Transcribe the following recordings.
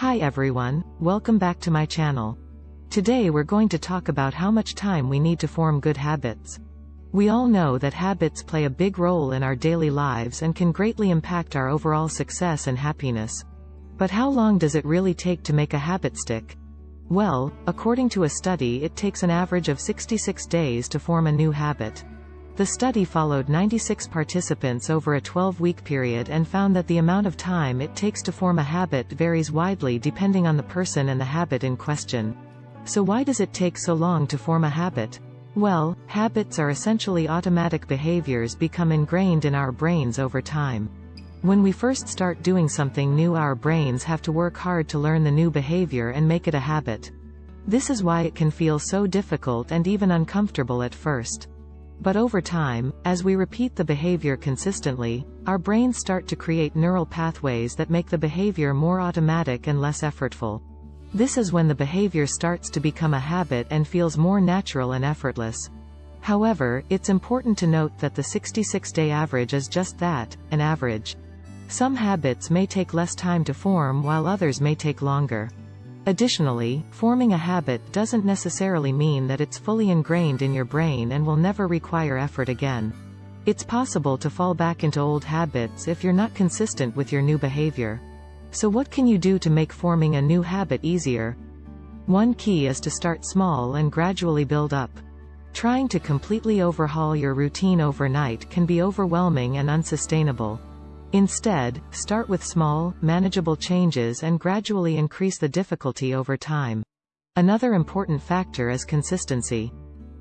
Hi everyone, welcome back to my channel. Today we're going to talk about how much time we need to form good habits. We all know that habits play a big role in our daily lives and can greatly impact our overall success and happiness. But how long does it really take to make a habit stick? Well, according to a study it takes an average of 66 days to form a new habit. The study followed 96 participants over a 12-week period and found that the amount of time it takes to form a habit varies widely depending on the person and the habit in question. So why does it take so long to form a habit? Well, habits are essentially automatic behaviors become ingrained in our brains over time. When we first start doing something new our brains have to work hard to learn the new behavior and make it a habit. This is why it can feel so difficult and even uncomfortable at first. But over time, as we repeat the behavior consistently, our brains start to create neural pathways that make the behavior more automatic and less effortful. This is when the behavior starts to become a habit and feels more natural and effortless. However, it's important to note that the 66-day average is just that, an average. Some habits may take less time to form while others may take longer. Additionally, forming a habit doesn't necessarily mean that it's fully ingrained in your brain and will never require effort again. It's possible to fall back into old habits if you're not consistent with your new behavior. So what can you do to make forming a new habit easier? One key is to start small and gradually build up. Trying to completely overhaul your routine overnight can be overwhelming and unsustainable. Instead, start with small, manageable changes and gradually increase the difficulty over time. Another important factor is consistency.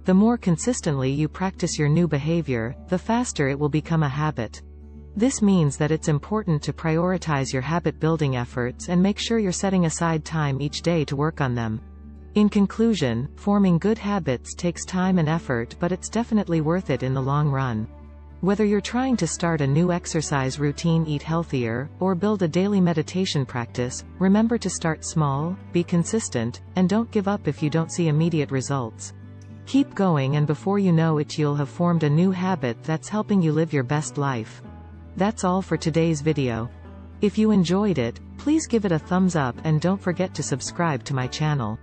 The more consistently you practice your new behavior, the faster it will become a habit. This means that it's important to prioritize your habit-building efforts and make sure you're setting aside time each day to work on them. In conclusion, forming good habits takes time and effort but it's definitely worth it in the long run. Whether you're trying to start a new exercise routine eat healthier, or build a daily meditation practice, remember to start small, be consistent, and don't give up if you don't see immediate results. Keep going and before you know it you'll have formed a new habit that's helping you live your best life. That's all for today's video. If you enjoyed it, please give it a thumbs up and don't forget to subscribe to my channel.